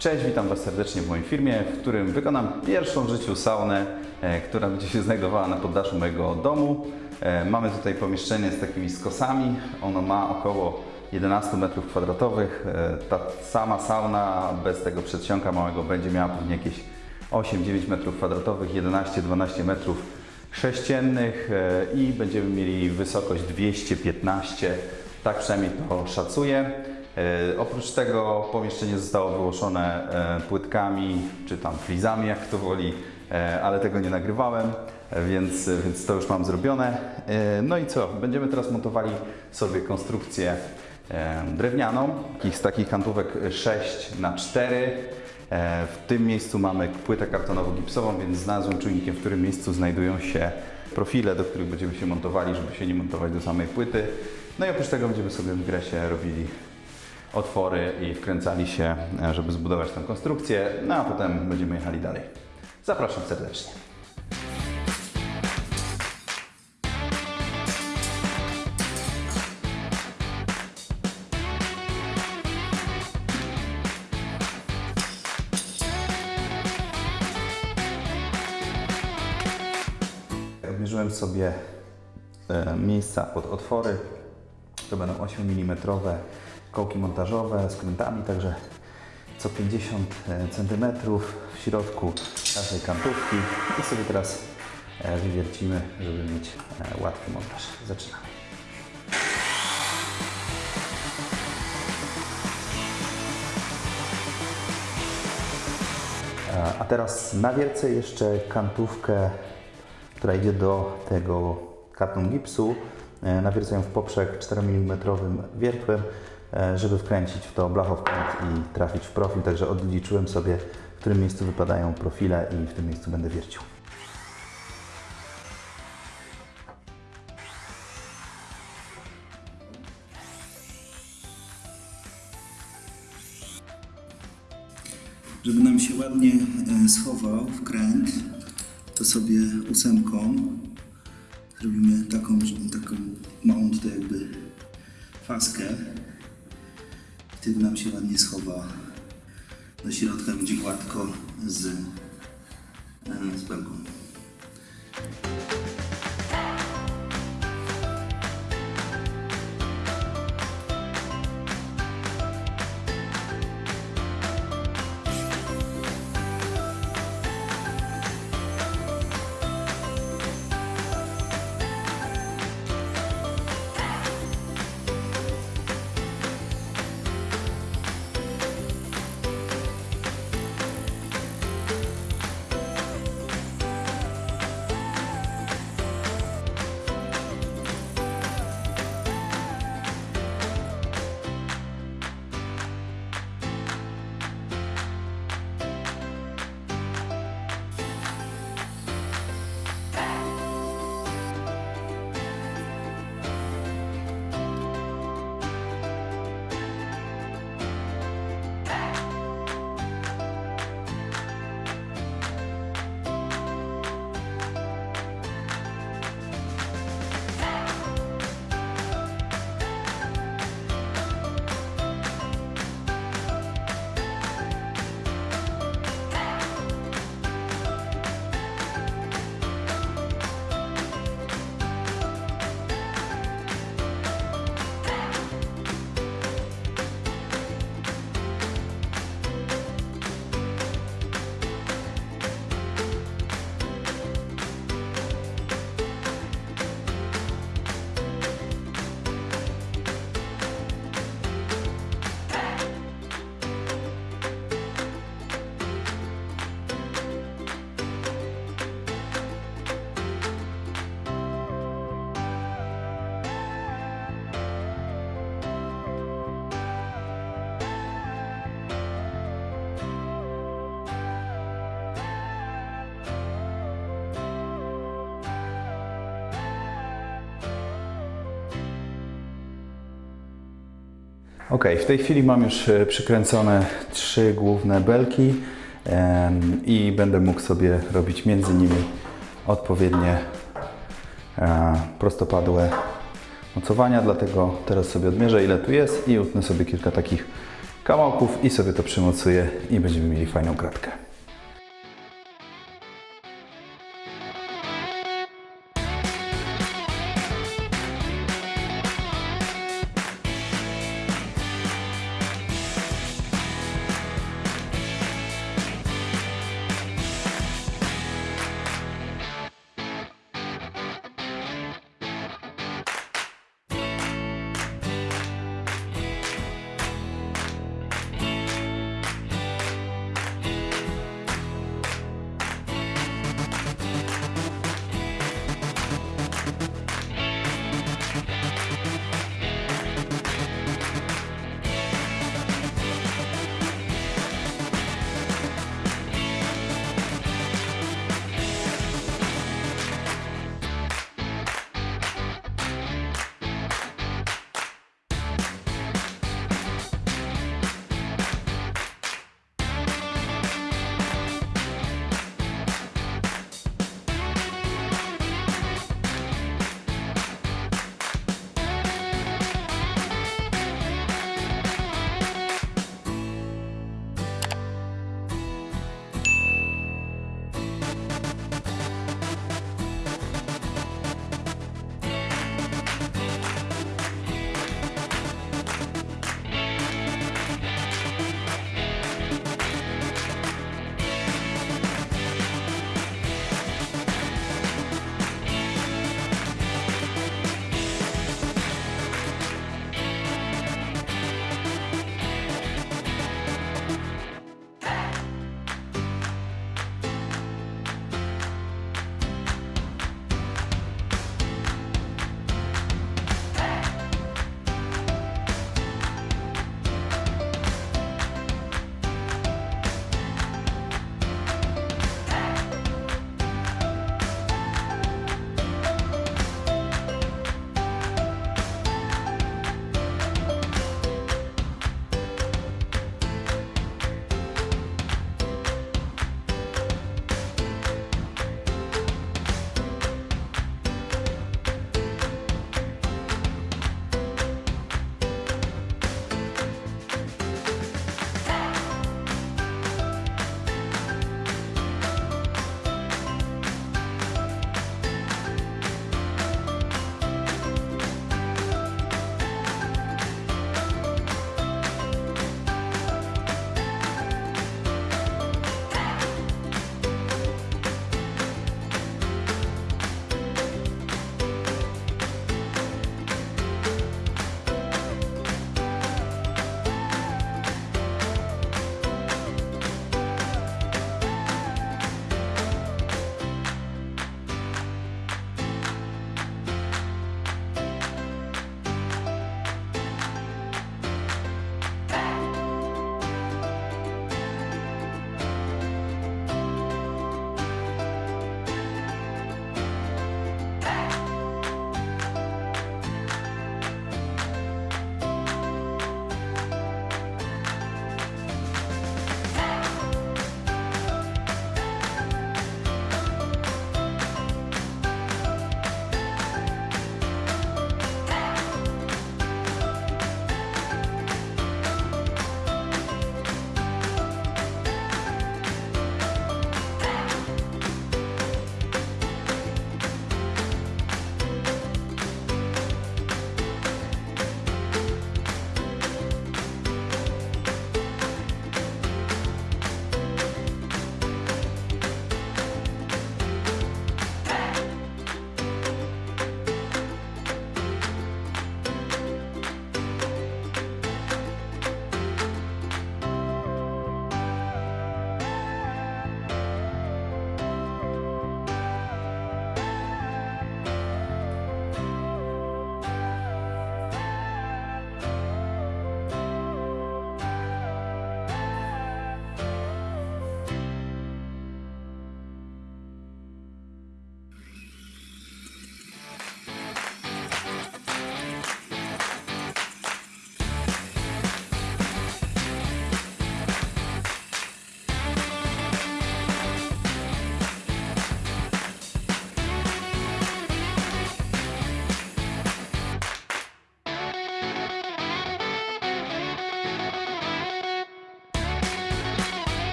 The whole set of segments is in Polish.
Cześć, witam Was serdecznie w moim filmie, w którym wykonam pierwszą w życiu saunę, e, która będzie się znajdowała na poddaszu mojego domu. E, Mamy tutaj pomieszczenie z takimi skosami. Ono ma około 11 metrów kwadratowych. E, Ta sama sauna bez tego przedsionka małego będzie miała pewnie jakieś 8-9 metrów kwadratowych, 11-12 metrów sześciennych i będziemy mieli wysokość 215, tak przynajmniej to szacuję. E, Oprócz tego pomieszczenie zostało wyłożone e, płytkami, czy tam flizami, jak kto woli, e, ale tego nie nagrywałem, więc, więc to już mam zrobione. No i co? Będziemy teraz montowali sobie konstrukcję drewnianą, z takich kantówek 6 na 4 E, W tym miejscu mamy płytę kartonowo-gipsową, więc znalazłem czujnikiem, w którym miejscu znajdują się profile, do których będziemy się montowali, żeby się nie montować do samej płyty. No i oprócz tego będziemy sobie w gresie robili otwory i wkręcali się, e, żeby zbudować tę konstrukcję, no a potem będziemy jechali dalej. Zapraszam serdecznie. Odmierzyłem sobie e, miejsca pod otwory. To będą 8 mm kołki montażowe z krętami, także co 50 cm w środku każdej kantówki i sobie teraz e, wywiercimy, żeby mieć e, łatwy montaż. Zaczynamy. E, A teraz nawiercę jeszcze kantówkę, która idzie do tego karton gipsu. E, Nawiercę ją w poprzek 4 mm wiertłem, e, żeby wkręcić w to blachowkręt i trafić w profil. Także odliczyłem sobie, w którym miejscu wypadają profile i w tym miejscu będę wiercił. Żeby nam się ładnie e, schował wkręt, to sobie ósemką zrobimy taką, taką małą tutaj jakby faskę. Wtedy nam się ładnie schowa do środka, będzie gładko z, e, z belką. Ok, w tej chwili mam już e, przykręcone trzy główne belki i będę mógł sobie robić między nimi odpowiednie e, prostopadłe mocowania, dlatego teraz sobie odmierzę ile tu jest i utnę sobie kilka takich kawałków i sobie to przymocuję i będziemy mieli fajną kratkę.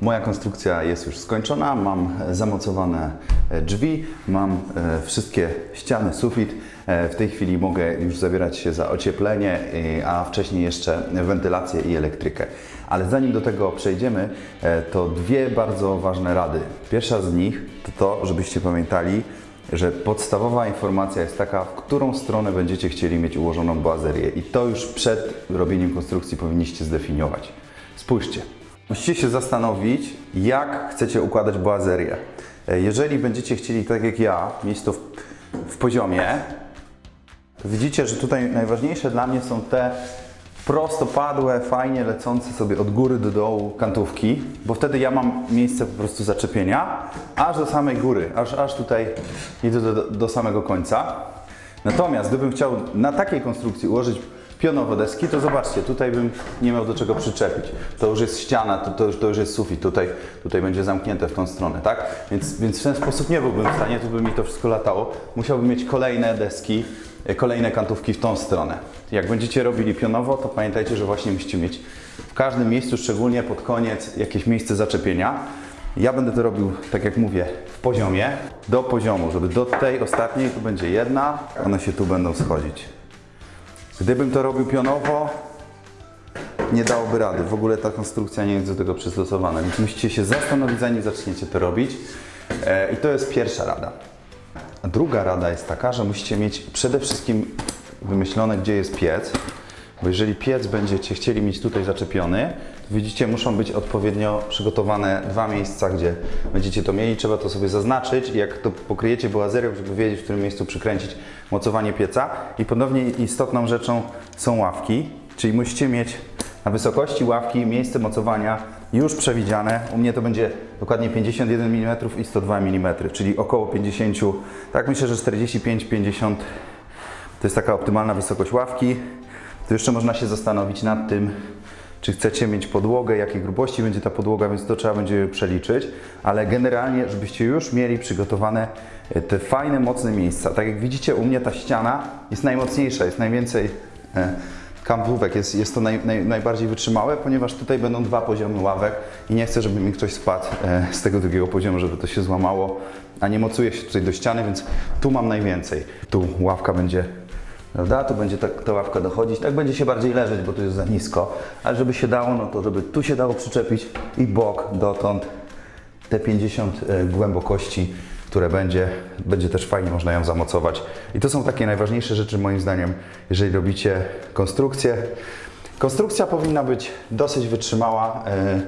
Moja konstrukcja jest już skończona, mam e, zamocowane e, drzwi, mam e, wszystkie ściany, sufit. W tej chwili mogę już zabierać się za ocieplenie, a wcześniej jeszcze wentylację i elektrykę. Ale zanim do tego przejdziemy, to dwie bardzo ważne rady. Pierwsza z nich to to, żebyście pamiętali, że podstawowa informacja jest taka, w którą stronę będziecie chcieli mieć ułożoną boazerię i to już przed robieniem konstrukcji powinniście zdefiniować. Spójrzcie. Musicie się zastanowić, jak chcecie układać boazerię. E, Jeżeli będziecie chcieli, tak jak ja, mieć to w, w poziomie, widzicie, że tutaj najważniejsze dla mnie są te prostopadłe, fajnie lecące sobie od góry do dołu kantówki, bo wtedy ja mam miejsce po prostu zaczepienia, aż do samej góry, aż, aż tutaj idę do, do samego końca. Natomiast gdybym chciał na takiej konstrukcji ułożyć pionowo deski, to zobaczcie, tutaj bym nie miał do czego przyczepić. To już jest ściana, to, to, już, to już jest sufit, tutaj, tutaj będzie zamknięte w tą stronę, tak? Więc, więc w ten sposób nie byłbym w stanie, tu by mi to wszystko latało. Musiałbym mieć kolejne deski, e, kolejne kantówki w tą stronę. Jak będziecie robili pionowo, to pamiętajcie, że właśnie musicie mieć w każdym miejscu, szczególnie pod koniec, jakieś miejsce zaczepienia. Ja będę to robił, tak jak mówię, w poziomie, do poziomu, żeby do tej ostatniej tu będzie jedna, one się tu będą schodzić. Gdybym to robił pionowo, nie dałoby rady. W ogóle ta konstrukcja nie jest do tego przystosowana, więc musicie się zastanowić, zanim zaczniecie to robić. E, I to jest pierwsza rada. Druga rada jest taka, że musicie mieć przede wszystkim wymyślone, gdzie jest piec, bo jeżeli piec będziecie chcieli mieć tutaj zaczepiony, to widzicie, muszą być odpowiednio przygotowane dwa miejsca, gdzie będziecie to mieli. Trzeba to sobie zaznaczyć i jak to pokryjecie boazerią, żeby wiedzieć, w którym miejscu przykręcić mocowanie pieca. I ponownie istotną rzeczą są ławki, czyli musicie mieć na wysokości ławki miejsce mocowania już przewidziane. U mnie to będzie dokładnie 51 mm i 102 mm, czyli około 50, tak myślę, że 45-50 to jest taka optymalna wysokość ławki. To jeszcze można się zastanowić nad tym, czy chcecie mieć podłogę, jakiej grubości będzie ta podłoga, więc to trzeba będzie przeliczyć, ale generalnie, żebyście już mieli przygotowane e, te fajne, mocne miejsca. Tak jak widzicie, u mnie ta ściana jest najmocniejsza, jest najwięcej e, kampówek, jest, jest to naj, naj, najbardziej wytrzymałe, ponieważ tutaj będą dwa poziomy ławek i nie chcę, żeby mi ktoś spadł e, z tego drugiego poziomu, żeby to się złamało, a nie mocuje się tutaj do ściany, więc tu mam najwięcej. Tu ławka będzie Prawda? Tu będzie ta, ta ławka dochodzić, tak będzie się bardziej leżeć, bo tu jest za nisko, ale żeby się dało, no to żeby tu się dało przyczepić i bok dotąd te 50 e, głębokości, które będzie, będzie też fajnie można ją zamocować. I to są takie najważniejsze rzeczy moim zdaniem, jeżeli robicie konstrukcję. Konstrukcja powinna być dosyć wytrzymała. e,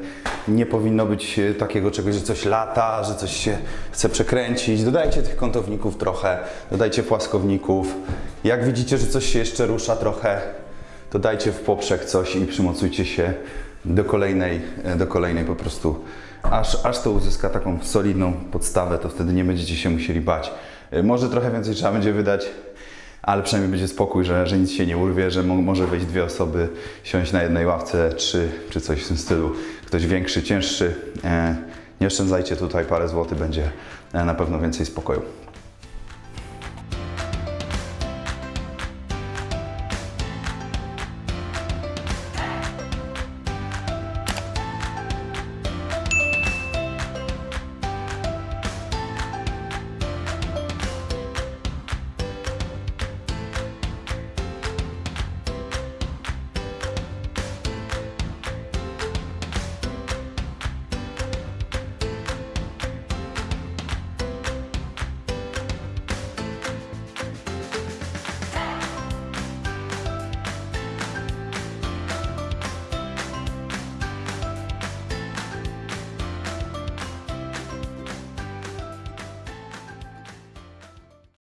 Nie powinno być e, takiego czegoś, że coś lata, że coś się chce przekręcić. Dodajcie tych kątowników trochę, dodajcie płaskowników. Jak widzicie, że coś się jeszcze rusza trochę, to dajcie w poprzek coś i przymocujcie się do kolejnej, e, do kolejnej po prostu, aż, aż to uzyska taką solidną podstawę, to wtedy nie będziecie się musieli bać. E, Może trochę więcej trzeba będzie wydać, ale przynajmniej będzie spokój, że, że nic się nie urwie, że mo może wejść dwie osoby, siąść na jednej ławce, trzy czy coś w tym stylu. Ktoś większy, cięższy. E, nie oszczędzajcie tutaj parę złotych, będzie e, na pewno więcej spokoju.